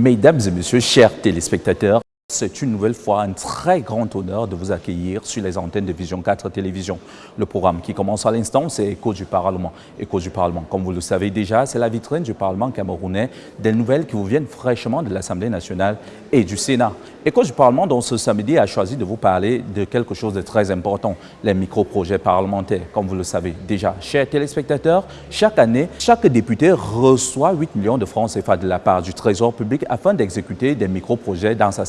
Mesdames et messieurs, chers téléspectateurs, c'est une nouvelle fois un très grand honneur de vous accueillir sur les antennes de Vision 4 Télévision. Le programme qui commence à l'instant, c'est Écho du Parlement. Écho du Parlement, comme vous le savez déjà, c'est la vitrine du Parlement camerounais, des nouvelles qui vous viennent fraîchement de l'Assemblée nationale et du Sénat. Écho du Parlement, dont ce samedi, a choisi de vous parler de quelque chose de très important, les micro-projets parlementaires. Comme vous le savez déjà, chers téléspectateurs, chaque année, chaque député reçoit 8 millions de francs CFA de la part du Trésor public afin d'exécuter des micro-projets dans sa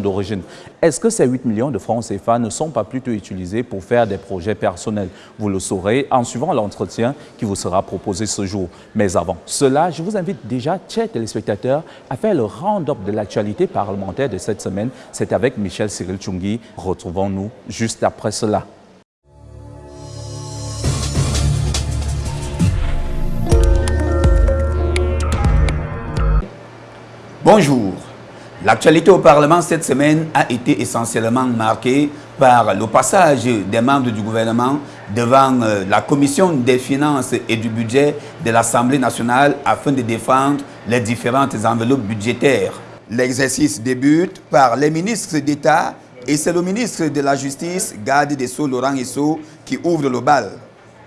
d'origine. Est-ce que ces 8 millions de francs CFA ne sont pas plutôt utilisés pour faire des projets personnels? Vous le saurez en suivant l'entretien qui vous sera proposé ce jour. Mais avant cela, je vous invite déjà, chers téléspectateurs, à faire le round-up de l'actualité parlementaire de cette semaine. C'est avec Michel Cyril Tchungi. Retrouvons-nous juste après cela. Bonjour. L'actualité au Parlement cette semaine a été essentiellement marquée par le passage des membres du gouvernement devant euh, la Commission des finances et du budget de l'Assemblée nationale afin de défendre les différentes enveloppes budgétaires. L'exercice débute par les ministres d'État et c'est le ministre de la Justice, garde des Sceaux Laurent Esso, qui ouvre le bal.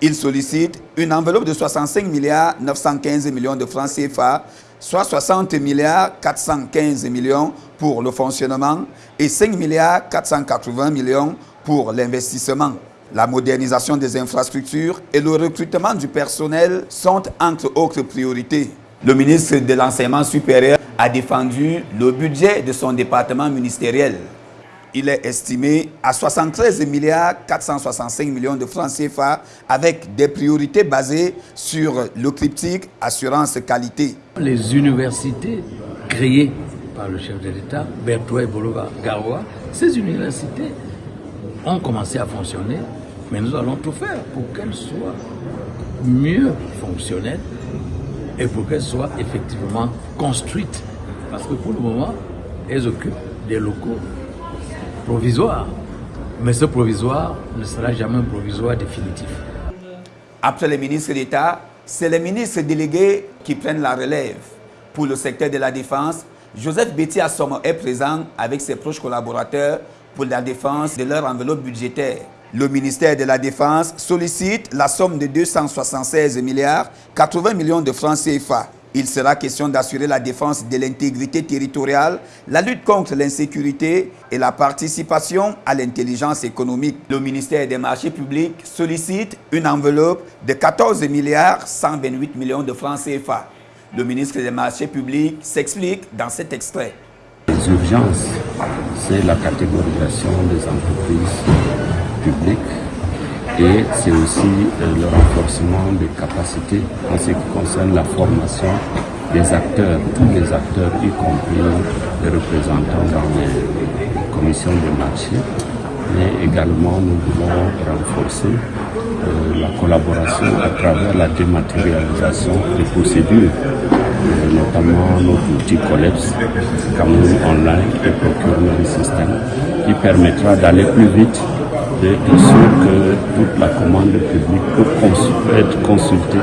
Il sollicite une enveloppe de 65 milliards 915 millions de francs CFA soit 60 milliards 415 millions pour le fonctionnement et 5 milliards 480 millions pour l'investissement. La modernisation des infrastructures et le recrutement du personnel sont entre autres priorités. Le ministre de l'Enseignement supérieur a défendu le budget de son département ministériel. Il est estimé à 73 milliards 465 millions de francs CFA avec des priorités basées sur le cryptique assurance qualité. Les universités créées par le chef de l'État, Berthoud Bolova Garoua, ces universités ont commencé à fonctionner, mais nous allons tout faire pour qu'elles soient mieux fonctionnelles et pour qu'elles soient effectivement construites. Parce que pour le moment, elles occupent des locaux provisoire. Mais ce provisoire ne sera jamais un provisoire définitif. Après les ministres d'État, c'est les ministres délégués qui prennent la relève. Pour le secteur de la défense, Joseph Betty Assomo est présent avec ses proches collaborateurs pour la défense de leur enveloppe budgétaire. Le ministère de la Défense sollicite la somme de 276 milliards 80 millions de francs CFA. Il sera question d'assurer la défense de l'intégrité territoriale, la lutte contre l'insécurité et la participation à l'intelligence économique. Le ministère des marchés publics sollicite une enveloppe de 14 milliards 128 millions de francs CFA. Le ministre des marchés publics s'explique dans cet extrait. Les urgences, c'est la catégorisation des entreprises publiques et c'est aussi euh, le renforcement des capacités en ce qui concerne la formation des acteurs, tous les acteurs, y compris les représentants dans les commissions de marché. Mais également, nous voulons renforcer euh, la collaboration à travers la dématérialisation des procédures, euh, notamment notre outil COLEPS, Cameroun Online et Procurement System, qui permettra d'aller plus vite de sûr que toute la commande publique peut être consultée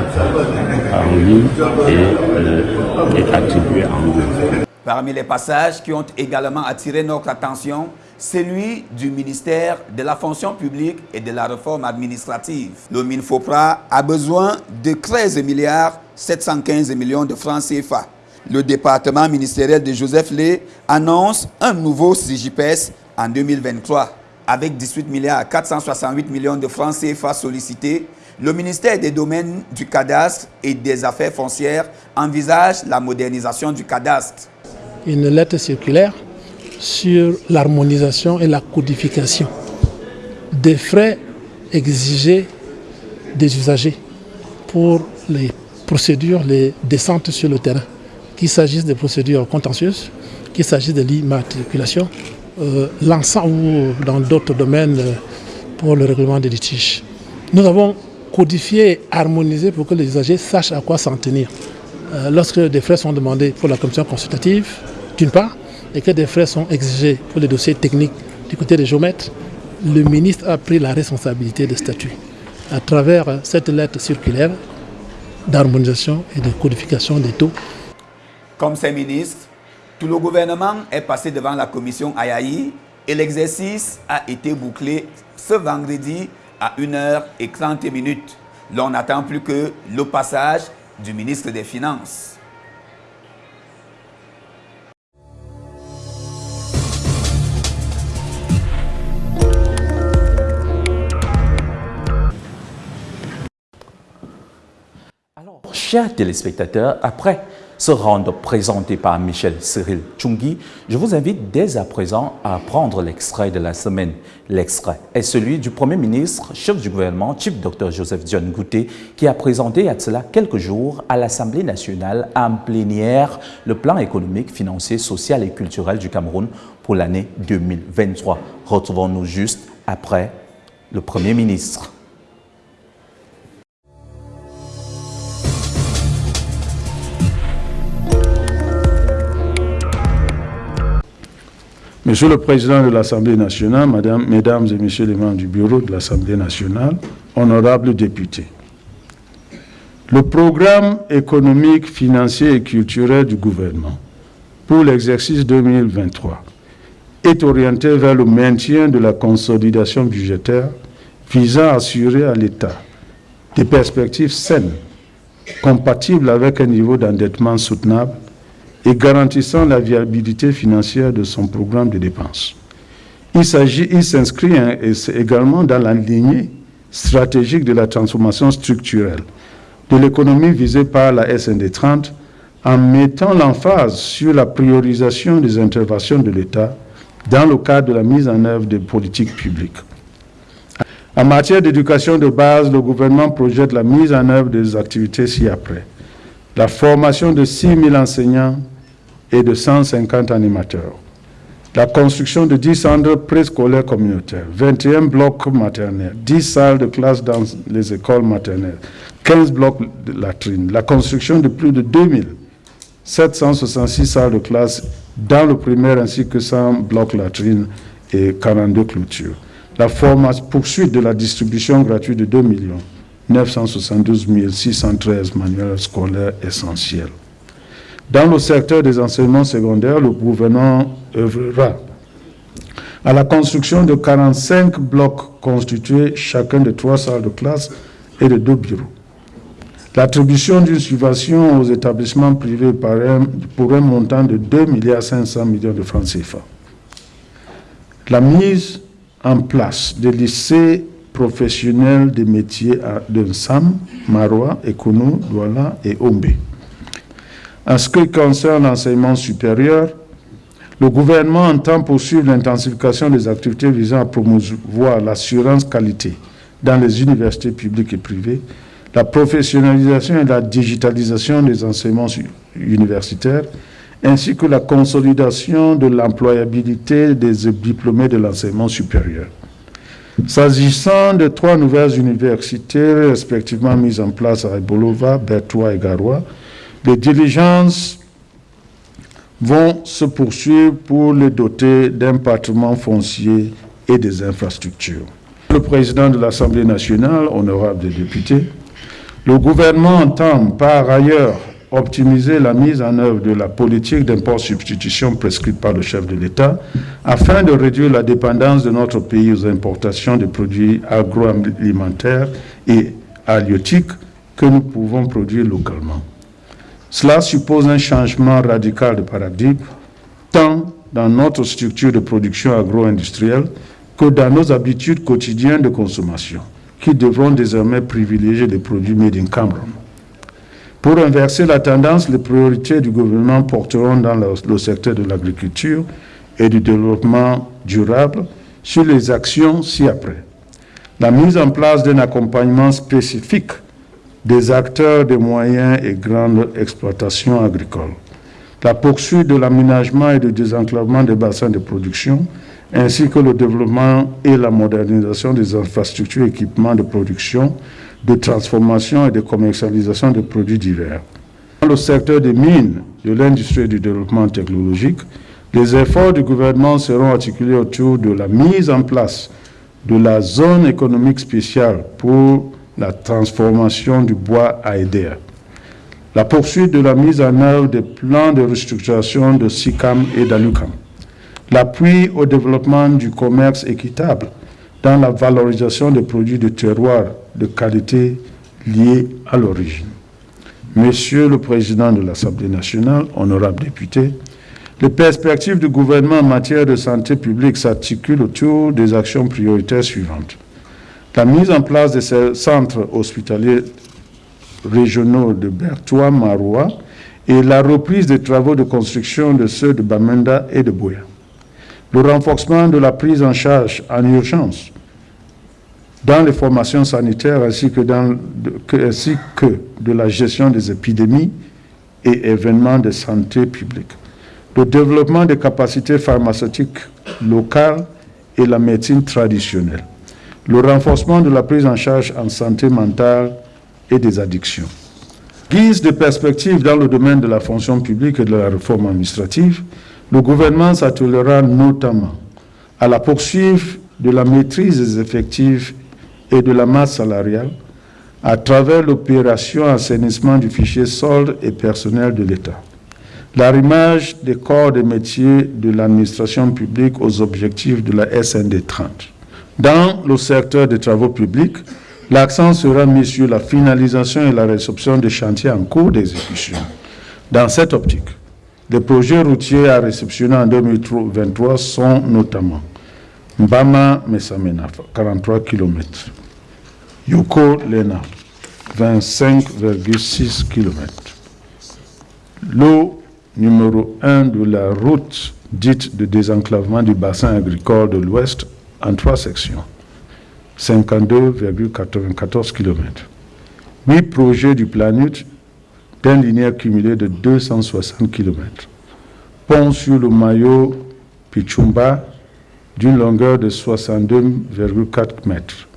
ligne et, euh, attribuée en ligne. Parmi les passages qui ont également attiré notre attention, celui du ministère de la fonction publique et de la réforme administrative. Le MINFOPRA a besoin de 13 milliards 715 millions de francs CFA. Le département ministériel de Joseph Lé annonce un nouveau CIGIPES en 2023 avec 18 milliards 468 millions de francs CFA sollicités, le ministère des Domaines du Cadastre et des Affaires foncières envisage la modernisation du cadastre. Une lettre circulaire sur l'harmonisation et la codification des frais exigés des usagers pour les procédures, les descentes sur le terrain, qu'il s'agisse des procédures contentieuses, qu'il s'agisse de l'immatriculation, euh, l'ensemble ou dans d'autres domaines euh, pour le règlement des litiges. Nous avons codifié et harmonisé pour que les usagers sachent à quoi s'en tenir. Euh, lorsque des frais sont demandés pour la commission consultative, d'une part, et que des frais sont exigés pour les dossiers techniques du côté des géomètres, le ministre a pris la responsabilité de statut à travers cette lettre circulaire d'harmonisation et de codification des taux. Comme ces ministres, Tout le gouvernement est passé devant la commission Ayaï et l'exercice a été bouclé ce vendredi à 1h30 minutes. L'on n'attend plus que le passage du ministre des Finances. Alors, chers téléspectateurs, après ce round présenté par Michel Cyril Chungi, je vous invite dès à présent à prendre l'extrait de la semaine. L'extrait est celui du Premier ministre, chef du gouvernement, Chief Dr Joseph Dion Gouté, qui a présenté à cela quelques jours à l'Assemblée nationale en plénière le plan économique, financier, social et culturel du Cameroun pour l'année 2023. Retrouvons-nous juste après le Premier ministre. Monsieur le Président de l'Assemblée nationale, Mesdames et Messieurs les membres du Bureau de l'Assemblée nationale, honorables députés, le programme économique, financier et culturel du gouvernement pour l'exercice 2023 est orienté vers le maintien de la consolidation budgétaire visant à assurer à l'État des perspectives saines, compatibles avec un niveau d'endettement soutenable et garantissant la viabilité financière de son programme de dépenses. Il s'inscrit hein, également dans la lignée stratégique de la transformation structurelle de l'économie visée par la SND 30 en mettant l'emphase sur la priorisation des interventions de l'État dans le cadre de la mise en œuvre des politiques publiques. En matière d'éducation de base, le gouvernement projette la mise en œuvre des activités ci-après. La formation de 6 000 enseignants et de 150 animateurs. La construction de 10 centres préscolaires communautaires, 21 blocs maternels, 10 salles de classe dans les écoles maternelles, 15 blocs de latrines, la construction de plus de 2766 salles de classe dans le primaire ainsi que 100 blocs latrines et 42 clôtures. La formation, poursuite de la distribution gratuite de 2 972 613 manuels scolaires essentiels. Dans le secteur des enseignements secondaires, le gouvernement œuvrera à la construction de 45 blocs constitués chacun de trois salles de classe et de deux bureaux. L'attribution d'une subvention aux établissements privés pour un montant de 2 milliards 500 millions de francs CFA. La mise en place des lycées professionnels des métiers de Sam, Marois, Ekono, Douala et Ombe. En ce qui concerne l'enseignement supérieur, le gouvernement entend poursuivre l'intensification des activités visant à promouvoir l'assurance qualité dans les universités publiques et privées, la professionnalisation et la digitalisation des enseignements universitaires, ainsi que la consolidation de l'employabilité des diplômés de l'enseignement supérieur. S'agissant de trois nouvelles universités respectivement mises en place à Ebolova, Bertois et Garoua, les diligences vont se poursuivre pour les doter d'un patrimoine foncier et des infrastructures. Le président de l'Assemblée nationale, honorable des députés, le gouvernement entend par ailleurs optimiser la mise en œuvre de la politique d'import-substitution prescrite par le chef de l'État afin de réduire la dépendance de notre pays aux importations de produits agroalimentaires et halieutiques que nous pouvons produire localement. Cela suppose un changement radical de paradigme, tant dans notre structure de production agro-industrielle que dans nos habitudes quotidiennes de consommation, qui devront désormais privilégier les produits made in Cameroon. Pour inverser la tendance, les priorités du gouvernement porteront dans le, secteur de l'agriculture et du développement durable sur les actions ci-après. La mise en place d'un accompagnement spécifique des acteurs des moyens et grandes exploitations agricoles. La poursuite de l'aménagement et du désenclavement des bassins de production, ainsi que le développement et la modernisation des infrastructures et équipements de production, de transformation et de commercialisation de produits divers. Dans le secteur des mines, de l'industrie et du développement technologique, les efforts du gouvernement seront articulés autour de la mise en place de la zone économique spéciale pour la transformation du bois à aider. la poursuite de la mise en œuvre des plans de restructuration de SICAM et d'ALUCAM, l'appui au développement du commerce équitable dans la valorisation des produits de terroir de qualité liés à l'origine. Monsieur le Président de l'Assemblée nationale, honorables députés, les perspectives du gouvernement en matière de santé publique s'articulent autour des actions prioritaires suivantes. La mise en place de ces centres hospitaliers régionaux de Bertois, Maroua et la reprise des travaux de construction de ceux de Bamenda et de Boya. Le renforcement de la prise en charge en urgence dans les formations sanitaires ainsi que, dans, ainsi que de la gestion des épidémies et événements de santé publique. Le développement des capacités pharmaceutiques locales et la médecine traditionnelle. Le renforcement de la prise en charge en santé mentale et des addictions. Guise de perspective dans le domaine de la fonction publique et de la réforme administrative, le gouvernement s'attelera notamment à la poursuite de la maîtrise des effectifs et de la masse salariale à travers l'opération assainissement du fichier solde et personnel de l'État. L'arrimage des corps de métiers de l'administration publique aux objectifs de la SND 30. Dans le secteur des travaux publics, l'accent sera mis sur la finalisation et la réception des chantiers en cours d'exécution. Dans cette optique, les projets routiers à réceptionner en 2023 sont notamment Mbama Mesamena, 43 km, Yoko Lena, 25,6 km. L'eau numéro 1 de la route dite de désenclavement du bassin agricole de l'Ouest en trois sections, 52,94 km. Huit projets du Planut d'un linéaire cumulé de 260 km. Pont sur le maillot Pichumba d'une longueur de 62,4 mètres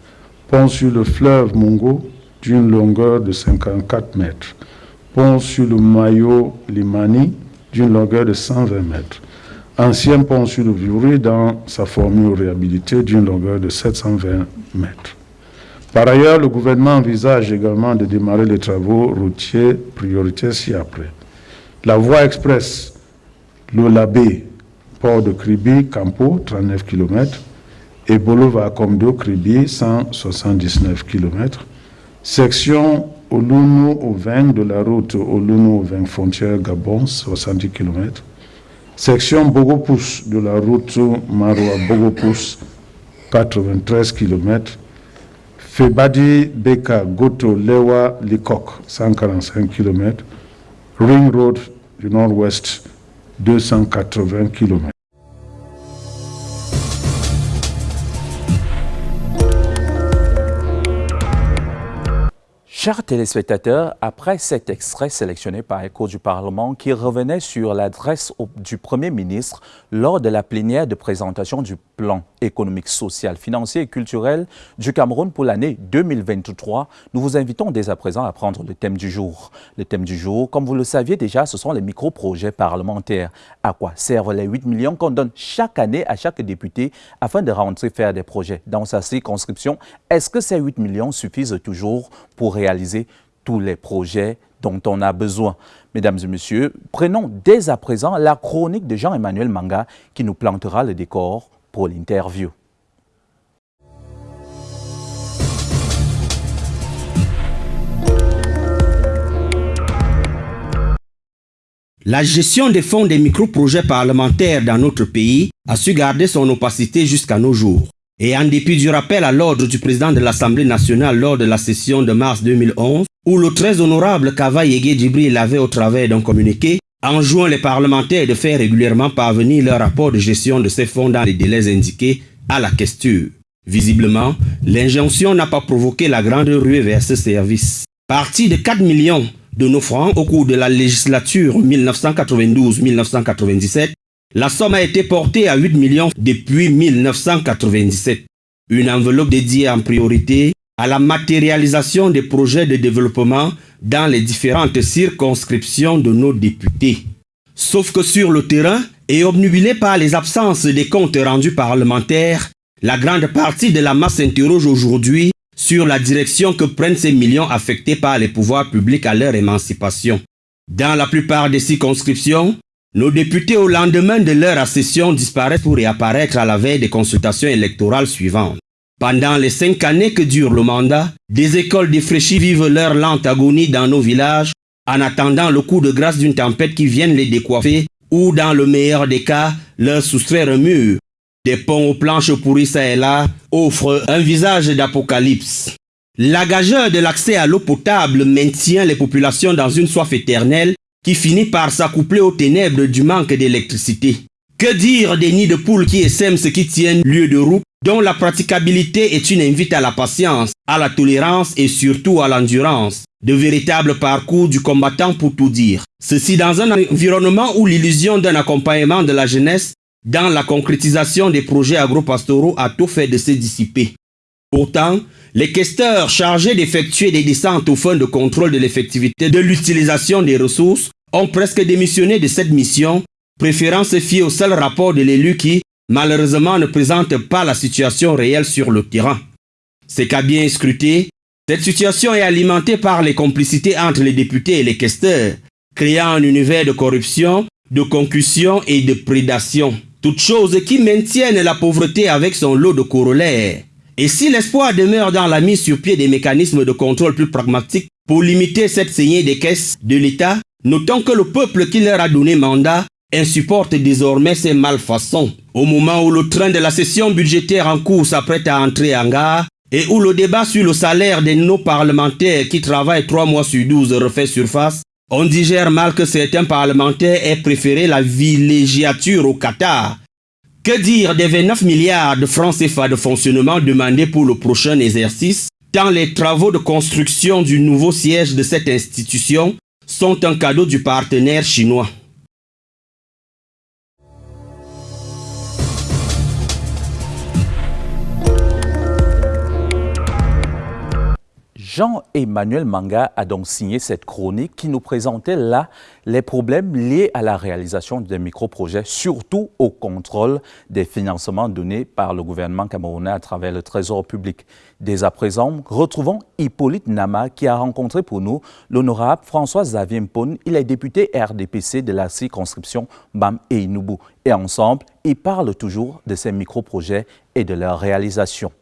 pont sur le fleuve Mungo d'une longueur de 54 mètres, pont sur le maillot Limani d'une longueur de 120 mètres, ancien pont sur le Viuri dans sa formule réhabilitée d'une longueur de 720 mètres. Par ailleurs, le gouvernement envisage également de démarrer les travaux routiers prioritaires ci-après. La voie express, le Labé, port de Kribi, Campo, 39 km, et Bolova Komdo Kribi, 179 km. Section Oluno au 20 de la route Oluno au 20 frontière Gabon, 70 km. Section Bogopous de la route Maroua Bogopous, 93 km. Febadi Beka Goto Lewa Likok, 145 km. Ring Road du Nord-Ouest, 280 km. Chers téléspectateurs, après cet extrait sélectionné par Écho du Parlement qui revenait sur l'adresse du Premier ministre lors de la plénière de présentation du plan économique, social, financier et culturel du Cameroun pour l'année 2023, nous vous invitons dès à présent à prendre le thème du jour. Le thème du jour, comme vous le saviez déjà, ce sont les micro-projets parlementaires. À quoi servent les 8 millions qu'on donne chaque année à chaque député afin de rentrer faire des projets dans sa circonscription? Est-ce que ces 8 millions suffisent toujours pour réaliser tous les projets dont on a besoin? Mesdames et messieurs, prenons dès à présent la chronique de Jean-Emmanuel Manga qui nous plantera le décor pour l'interview. La gestion des fonds des micro-projets parlementaires dans notre pays a su garder son opacité jusqu'à nos jours. Et en dépit du rappel à l'ordre du président de l'Assemblée nationale lors de la session de mars 2011, où le très honorable Kava Yege Djibril l'avait au travers d'un communiqué, enjoint les parlementaires de faire régulièrement parvenir leur rapport de gestion de ces fonds dans les délais indiqués à la question. Visiblement, l'injonction n'a pas provoqué la grande ruée vers ce service. Parti de 4 millions de nos francs au cours de la législature 1992-1997, la somme a été portée à 8 millions depuis 1997. Une enveloppe dédiée en priorité à la matérialisation des projets de développement dans les différentes circonscriptions de nos députés. Sauf que sur le terrain, et obnubilé par les absences des comptes rendus parlementaires, la grande partie de la masse s'interroge aujourd'hui sur la direction que prennent ces millions affectés par les pouvoirs publics à leur émancipation. Dans la plupart des circonscriptions, nos députés au lendemain de leur accession disparaissent pour réapparaître à la veille des consultations électorales suivantes. Pendant les cinq années que dure le mandat, des écoles défraîchies vivent leur lente agonie dans nos villages en attendant le coup de grâce d'une tempête qui vienne les décoiffer ou dans le meilleur des cas, leur soustraire un mur. Des ponts aux planches pourries ça et là offrent un visage d'apocalypse. La gageure de l'accès à l'eau potable maintient les populations dans une soif éternelle qui finit par s'accoupler aux ténèbres du manque d'électricité. Que dire des nids de poules qui essaiment ce qui tiennent lieu de route, dont la praticabilité est une invite à la patience, à la tolérance et surtout à l'endurance. De véritables parcours du combattant pour tout dire. Ceci dans un environnement où l'illusion d'un accompagnement de la jeunesse dans la concrétisation des projets agro-pastoraux a tout fait de se dissiper. Pourtant, les questeurs chargés d'effectuer des descentes au fond de contrôle de l'effectivité de l'utilisation des ressources ont presque démissionné de cette mission, préférant se fier au seul rapport de l'élu qui, malheureusement, ne présente pas la situation réelle sur le terrain. C'est qu'à bien scruter, cette situation est alimentée par les complicités entre les députés et les questeurs, créant un univers de corruption, de concussion et de prédation. Toutes choses qui maintiennent la pauvreté avec son lot de corollaires. Et si l'espoir demeure dans la mise sur pied des mécanismes de contrôle plus pragmatiques pour limiter cette saignée des caisses de l'État, notons que le peuple qui leur a donné mandat insupporte désormais ces malfaçons. Au moment où le train de la session budgétaire en cours s'apprête à entrer en gare, et où le débat sur le salaire de nos parlementaires qui travaillent 3 mois sur 12 refait surface, on digère mal que certains parlementaires aient préféré la villégiature au Qatar que dire des 29 milliards de francs CFA de fonctionnement demandés pour le prochain exercice, tant les travaux de construction du nouveau siège de cette institution sont un cadeau du partenaire chinois? Jean-Emmanuel Manga a donc signé cette chronique qui nous présentait là les problèmes liés à la réalisation des micro-projets, surtout au contrôle des financements donnés par le gouvernement camerounais à travers le Trésor public. Dès à présent, retrouvons Hippolyte Nama qui a rencontré pour nous l'honorable François Xavier Mpone. Il est député RDPC de la circonscription BAM et. Et ensemble, ils parlent toujours de ces micro-projets et de leur réalisation.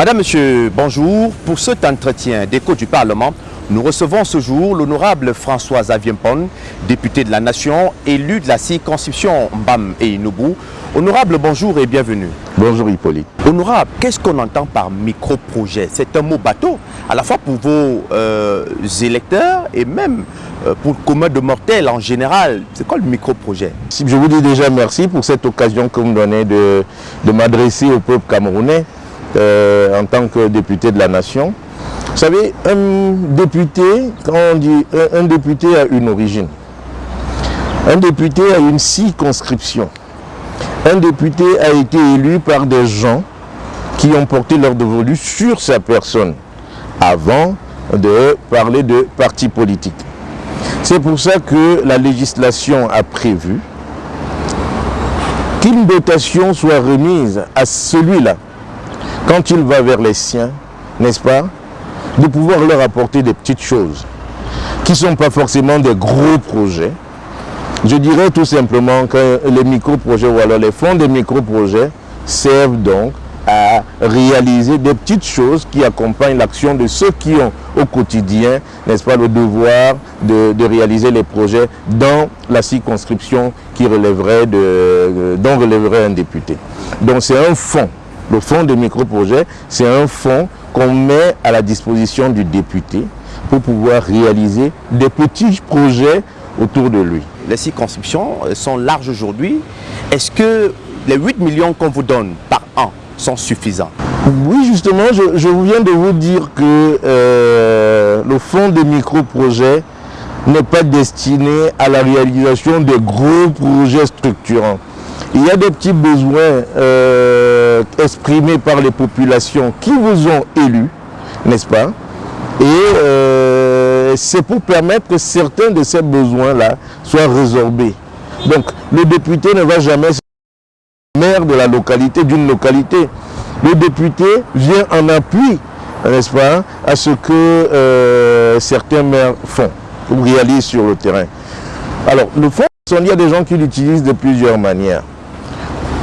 Madame, Monsieur, bonjour. Pour cet entretien d'écho du Parlement, nous recevons ce jour l'honorable François Aviempon, député de la Nation, élu de la circonscription Mbam et Inubu. Honorable, bonjour et bienvenue. Bonjour Hippolyte. Honorable, qu'est-ce qu'on entend par micro-projet? C'est un mot bateau, à la fois pour vos euh, électeurs et même euh, pour le commun de mortels en général. C'est quoi le micro-projet? Je vous dis déjà merci pour cette occasion que vous me donnez de, de m'adresser au peuple camerounais. Euh, en tant que député de la nation. Vous savez, un député, quand on dit un, député a une origine, un député a une circonscription, un député a été élu par des gens qui ont porté leur dévolu sur sa personne avant de parler de parti politique. C'est pour ça que la législation a prévu qu'une dotation soit remise à celui-là quand il va vers les siens, n'est-ce pas, de pouvoir leur apporter des petites choses qui ne sont pas forcément des gros projets. Je dirais tout simplement que les micro-projets ou alors les fonds des micro-projets servent donc à réaliser des petites choses qui accompagnent l'action de ceux qui ont au quotidien, n'est-ce pas, le devoir de, réaliser les projets dans la circonscription qui relèverait de, dont relèverait un député. Donc c'est un fonds le fonds de micro-projet, c'est un fonds qu'on met à la disposition du député pour pouvoir réaliser des petits projets autour de lui. Les circonscriptions sont larges aujourd'hui. Est-ce que les 8 millions qu'on vous donne par an sont suffisants? Oui, justement, je, viens de vous dire que euh, le fonds de micro-projets n'est pas destiné à la réalisation de gros projets structurants. Il y a des petits besoins euh, exprimés par les populations qui vous ont élus, n'est-ce pas? Et euh, c'est pour permettre que certains de ces besoins-là soient résorbés. Donc, le député ne va jamais maire de la localité, d'une localité. Le député vient en appui, n'est-ce pas, à ce que euh, certains maires font ou réalisent sur le terrain. Alors, le fonds, il y a des gens qui l'utilisent de plusieurs manières.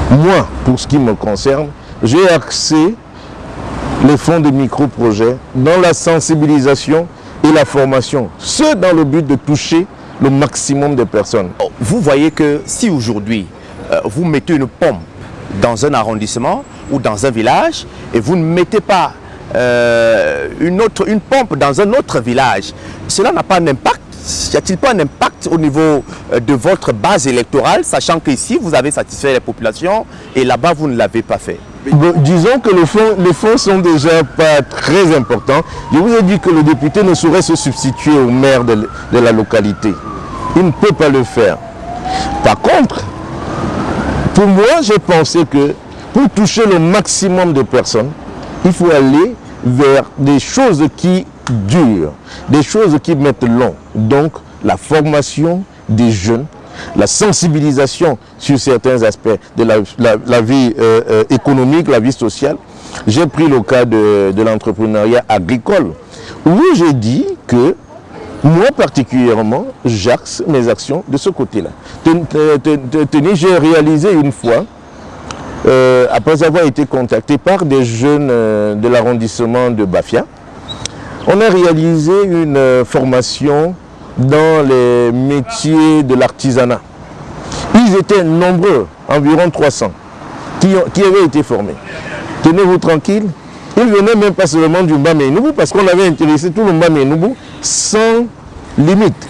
Moi, pour ce qui me concerne, j'ai axé les fonds de micro-projets dans la sensibilisation et la formation. Ce dans le but de toucher le maximum de personnes. Vous voyez que si aujourd'hui, euh, vous mettez une pompe dans un arrondissement ou dans un village et vous ne mettez pas euh, une, autre, une pompe dans un autre village, cela n'a pas d'impact y a-t-il pas un impact au niveau euh, de votre base électorale, sachant qu'ici, vous avez satisfait les populations et là-bas, vous ne l'avez pas fait? Disons que les fonds sont déjà pas très importants. Je vous ai dit que le député ne saurait se substituer au maire de, la localité. Il ne peut pas le faire. Par contre, pour moi, j'ai pensé que pour toucher le maximum de personnes, il faut aller vers des choses qui durent, des choses qui mettent long. Donc, la formation des jeunes, la sensibilisation sur certains aspects de la, vie euh, euh, économique, la vie sociale. J'ai pris le cas de, l'entrepreneuriat agricole, où j'ai dit que moi particulièrement, j'axe mes actions de ce côté-là. Tenez, j'ai réalisé une fois, euh, après avoir été contacté par des jeunes de l'arrondissement de Bafia, on a réalisé une formation dans les métiers de l'artisanat. Ils étaient nombreux, environ 300, qui, qui avaient été formés. Tenez-vous tranquille, ils venaient même pas seulement du Mbamé-Noubou, parce qu'on avait intéressé tout le Mbamé-Noubou sans limite.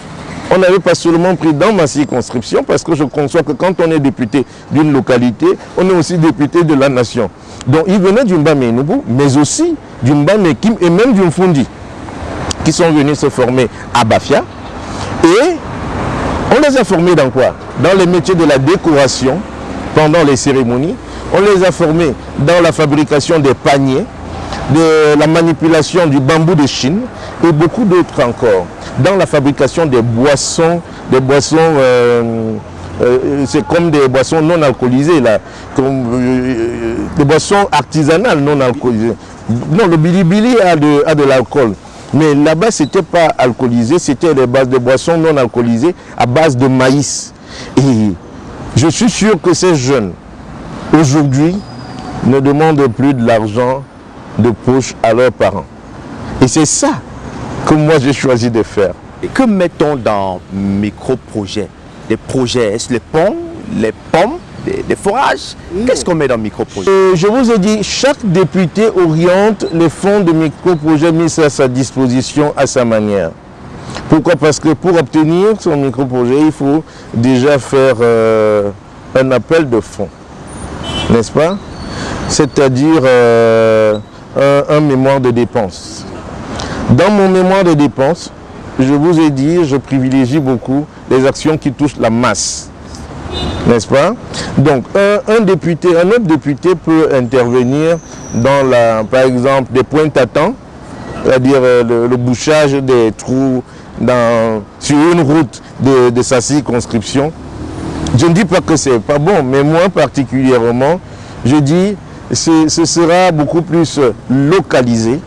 On n'avait pas seulement pris dans ma circonscription, parce que je conçois que quand on est député d'une localité, on est aussi député de la nation. Donc ils venaient du Mbamé-Noubou, mais aussi du Mbamé-Kim et même du Mfundi, qui sont venus se former à Bafia, et on les a formés dans quoi? Dans les métiers de la décoration, pendant les cérémonies. On les a formés dans la fabrication des paniers, de la manipulation du bambou de Chine et beaucoup d'autres encore. Dans la fabrication des boissons, des boissons, euh, euh, c'est comme des boissons non alcoolisées, là, comme, euh, des boissons artisanales non alcoolisées. Non, le bilibili a de l'alcool. Mais là-bas, ce n'était pas alcoolisé, c'était des bases de boissons non alcoolisées à base de maïs. Et je suis sûr que ces jeunes, aujourd'hui, ne demandent plus de l'argent de poche à leurs parents. Et c'est ça que moi j'ai choisi de faire. Et que mettons dans micro-projets Des projets, est-ce les ponts, les pommes des, forages. Qu'est-ce qu'on met dans micro-projet euh, Je vous ai dit, chaque député oriente les fonds de micro-projet mis à sa disposition à sa manière. Pourquoi? Parce que pour obtenir son micro-projet, il faut déjà faire euh, un appel de fonds, n'est-ce pas? C'est-à-dire euh, un, un mémoire de dépenses. Dans mon mémoire de dépenses, je vous ai dit, je privilégie beaucoup les actions qui touchent la masse n'est-ce pas? Donc, un, député, un autre député peut intervenir dans, la, par exemple, des points à c'est-à-dire euh, le, bouchage des trous dans, sur une route de, sa circonscription. Je ne dis pas que c'est pas bon, mais moi particulièrement, je dis ce sera beaucoup plus localisé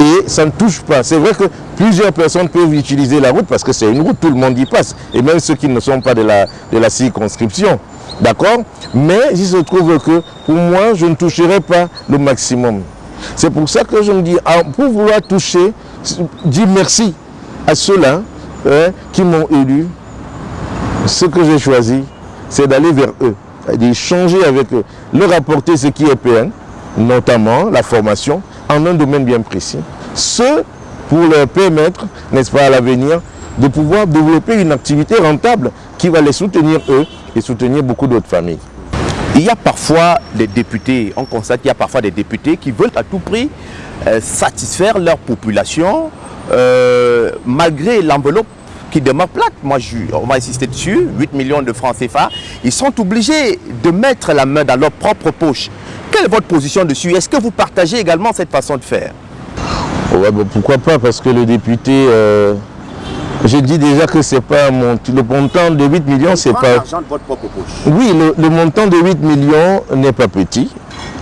et ça ne touche pas. C'est vrai que plusieurs personnes peuvent utiliser la route parce que c'est une route, tout le monde y passe. Et même ceux qui ne sont pas de la, circonscription. D'accord? Mais il se trouve que pour moi, je ne toucherai pas le maximum. C'est pour ça que je me dis, ah, pour vouloir toucher, dis merci à ceux-là hein, qui m'ont élu. Ce que j'ai choisi, c'est d'aller vers eux, d'échanger avec eux, leur apporter ce qui est PN, notamment la formation, en un domaine bien précis. Ce pour leur permettre, n'est-ce pas, à l'avenir, de pouvoir développer une activité rentable qui va les soutenir eux et soutenir beaucoup d'autres familles. Il y a parfois des députés, on constate qu'il y a parfois des députés qui veulent à tout prix euh, satisfaire leur population euh, malgré l'enveloppe qui demeure plate. Moi, on va insister dessus, 8 millions de francs CFA. Ils sont obligés de mettre la main dans leur propre poche. Quelle est votre position dessus? Est-ce que vous partagez également cette façon de faire? Pourquoi pas Parce que le député, euh, Je dis déjà que c'est pas mon... Le montant de 8 millions, c'est pas... l'argent de votre propre poche. Oui, le, le montant de 8 millions n'est pas petit.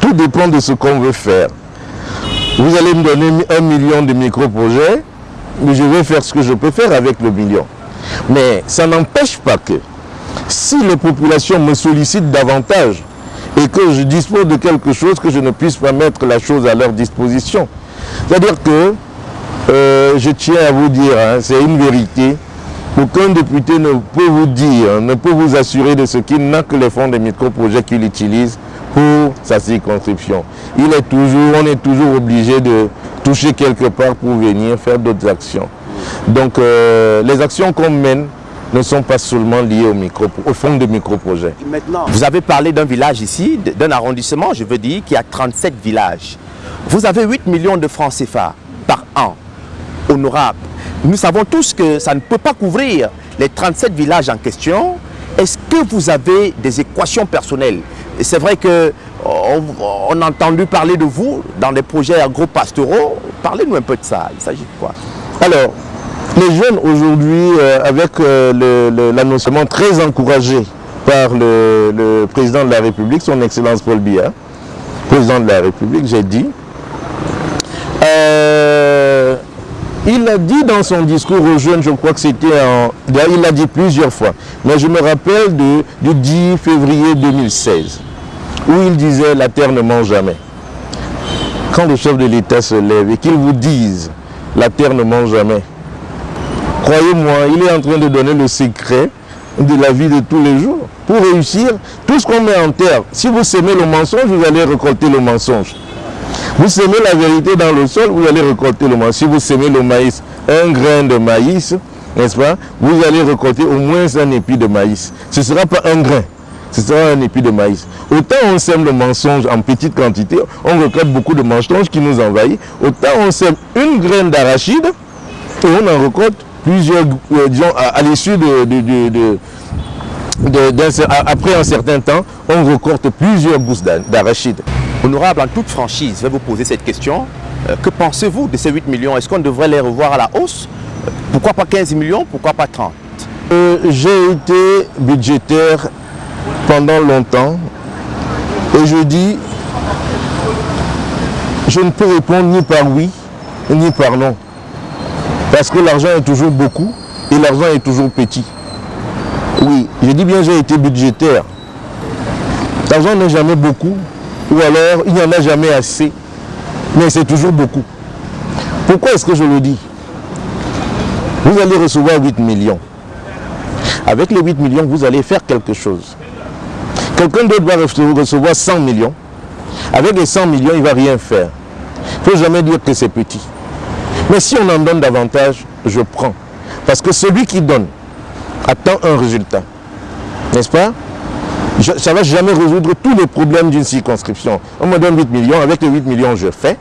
Tout dépend de ce qu'on veut faire. Vous allez me donner un million de micro-projets, mais je vais faire ce que je peux faire avec le million. Mais ça n'empêche pas que si les populations me sollicitent davantage et que je dispose de quelque chose, que je ne puisse pas mettre la chose à leur disposition. C'est-à-dire que, euh, je tiens à vous dire, hein, c'est une vérité, aucun député ne peut vous dire, ne peut vous assurer de ce qu'il n'a que les fonds des micro-projets qu'il utilise pour sa circonscription. Il est toujours, on est toujours obligé de toucher quelque part pour venir faire d'autres actions. Donc euh, les actions qu'on mène ne sont pas seulement liées au, micro, au fonds de micro-projets. Maintenant, vous avez parlé d'un village ici, d'un arrondissement, je veux dire, qui a 37 villages. Vous avez 8 millions de francs CFA par an, honorable. Nous savons tous que ça ne peut pas couvrir les 37 villages en question. Est-ce que vous avez des équations personnelles? C'est vrai que on, on, a entendu parler de vous dans des projets agro-pastoraux. Parlez-nous un peu de ça. Il s'agit de quoi? Alors, les jeunes aujourd'hui, euh, avec euh, l'annoncement très encouragé par le, le, président de la République, son Excellence Paul Biya, président de la République, j'ai dit, euh, il a dit dans son discours aux jeunes, je crois que c'était en... Il l'a dit plusieurs fois, mais je me rappelle du 10 février 2016, où il disait « la terre ne mange jamais ». Quand le chef de l'État se lève et qu'il vous dise « la terre ne mange jamais », croyez-moi, il est en train de donner le secret de la vie de tous les jours. Pour réussir, tout ce qu'on met en terre, si vous semez le mensonge, vous allez récolter le mensonge. Vous semez la vérité dans le sol, vous allez récolter le mensonge. Si vous semez le maïs, un grain de maïs, n'est-ce pas, vous allez récolter au moins un épi de maïs. Ce ne sera pas un grain, ce sera un épi de maïs. Autant on sème le mensonge en petite quantité, on récolte beaucoup de mensonges qui nous envahissent, autant on sème une graine d'arachide et on en récolte plusieurs, euh, disons, à, l'issue de, après un certain temps, on récolte plusieurs gousses d'arachide. Honorable, en toute franchise, je vais vous poser cette question. Euh, que pensez-vous de ces 8 millions? Est-ce qu'on devrait les revoir à la hausse? Pourquoi pas 15 millions Pourquoi pas 30 euh, J'ai été budgétaire pendant longtemps et je dis, je ne peux répondre ni par oui, ni par non. Parce que l'argent est toujours beaucoup et l'argent est toujours petit. Oui, je dis bien j'ai été budgétaire. L'argent n'est jamais beaucoup, ou alors il n'y en a jamais assez, mais c'est toujours beaucoup. Pourquoi est-ce que je le dis? Vous allez recevoir 8 millions. Avec les 8 millions, vous allez faire quelque chose. Quelqu'un d'autre va recevoir 100 millions. Avec les 100 millions, il ne va rien faire. Il ne faut jamais dire que c'est petit. Mais si on en donne davantage, je prends. Parce que celui qui donne attend un résultat. N'est-ce pas? Je, Ça ne va jamais résoudre tous les problèmes d'une circonscription. On me donne 8 millions, avec les 8 millions, je fais.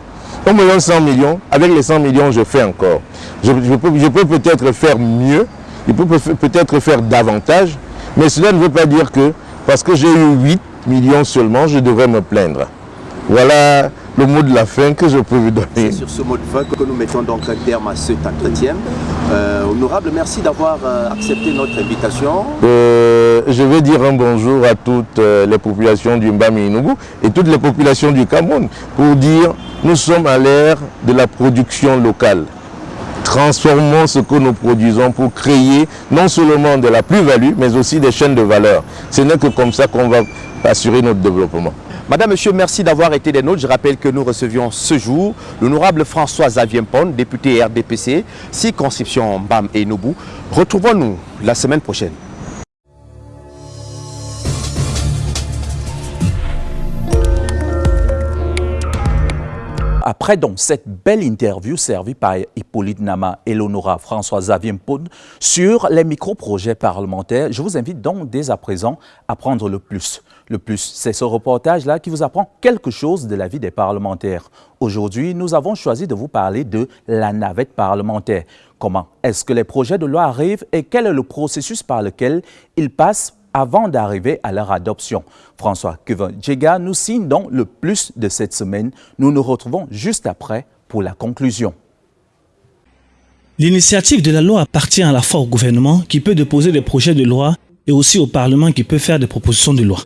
On me donne 100 millions, avec les 100 millions, je fais encore. Je, je peux peut-être faire mieux, je peux peut-être faire davantage, mais cela ne veut pas dire que parce que j'ai eu 8 millions seulement, je devrais me plaindre. Voilà le mot de la fin que je peux vous donner. C'est sur ce mot de fin que nous mettons donc un terme à cet entretien. Euh, honorable, merci d'avoir euh, accepté notre invitation. Euh, je vais dire un bonjour à toutes euh, les populations du Mbami et toutes les populations du Cameroun pour dire nous sommes à l'ère de la production locale. Transformons ce que nous produisons pour créer non seulement de la plus-value, mais aussi des chaînes de valeur. Ce n'est que comme ça qu'on va assurer notre développement. Madame, Monsieur, merci d'avoir été des nôtres. Je rappelle que nous recevions ce jour l'honorable François Xavier Pon, député RDPC, circonscription BAM et Nobu. Retrouvons-nous la semaine prochaine. Après donc cette belle interview servie par Hippolyte Nama et l'honorable François Xavier Poud sur les micro-projets parlementaires, je vous invite donc dès à présent à prendre le plus. Le plus, c'est ce reportage-là qui vous apprend quelque chose de la vie des parlementaires. Aujourd'hui, nous avons choisi de vous parler de la navette parlementaire. Comment est-ce que les projets de loi arrivent et quel est le processus par lequel ils passent avant d'arriver à leur adoption. François Kevin nous signe donc le plus de cette semaine. Nous nous retrouvons juste après pour la conclusion. L'initiative de la loi appartient à la fois au gouvernement qui peut déposer des projets de loi et aussi au Parlement qui peut faire des propositions de loi.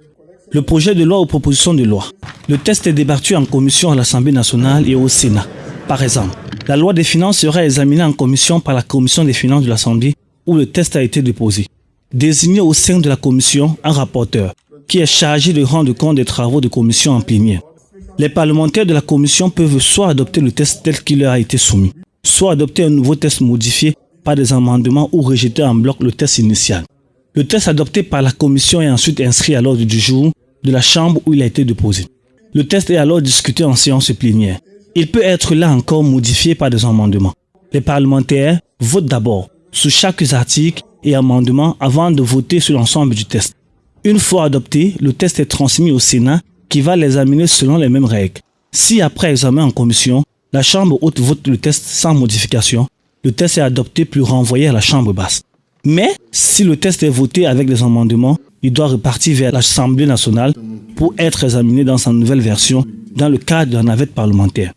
Le projet de loi ou proposition de loi. Le test est débattu en commission à l'Assemblée nationale et au Sénat. Par exemple, la loi des finances sera examinée en commission par la commission des finances de l'Assemblée où le test a été déposé. Désigné au sein de la commission un rapporteur qui est chargé de rendre compte des travaux de commission en plénière. Les parlementaires de la commission peuvent soit adopter le test tel qu'il leur a été soumis, soit adopter un nouveau test modifié par des amendements ou rejeter en bloc le test initial. Le test adopté par la commission est ensuite inscrit à l'ordre du jour de la chambre où il a été déposé. Le test est alors discuté en séance plénière. Il peut être là encore modifié par des amendements. Les parlementaires votent d'abord sur chaque article et amendement avant de voter sur l'ensemble du test. Une fois adopté, le test est transmis au Sénat qui va l'examiner selon les mêmes règles. Si après examen en commission, la Chambre haute vote le test sans modification, le test est adopté puis renvoyé à la Chambre basse. Mais si le test est voté avec des amendements, il doit repartir vers l'Assemblée nationale pour être examiné dans sa nouvelle version dans le cadre de la navette parlementaire,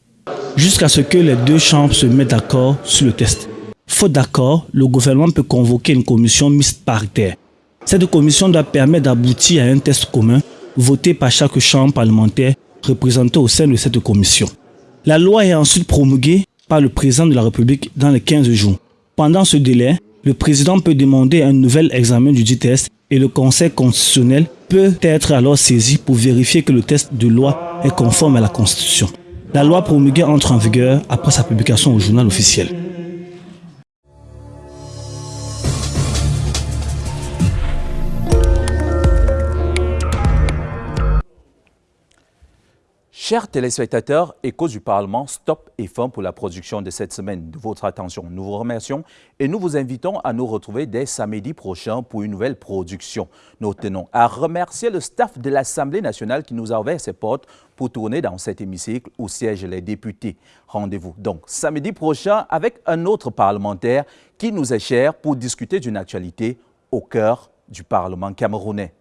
jusqu'à ce que les deux chambres se mettent d'accord sur le test. Faute d'accord, le gouvernement peut convoquer une commission mixte paritaire. Cette commission doit permettre d'aboutir à un test commun voté par chaque chambre parlementaire représentée au sein de cette commission. La loi est ensuite promulguée par le président de la République dans les 15 jours. Pendant ce délai, le président peut demander un nouvel examen du dit test et le Conseil constitutionnel peut être alors saisi pour vérifier que le test de loi est conforme à la Constitution. La loi promulguée entre en vigueur après sa publication au journal officiel. Chers téléspectateurs, Échos du Parlement, stop et fin pour la production de cette semaine. De votre attention, nous vous remercions et nous vous invitons à nous retrouver dès samedi prochain pour une nouvelle production. Nous tenons à remercier le staff de l'Assemblée nationale qui nous a ouvert ses portes pour tourner dans cet hémicycle où siègent les députés. Rendez-vous donc samedi prochain avec un autre parlementaire qui nous est cher pour discuter d'une actualité au cœur du Parlement camerounais.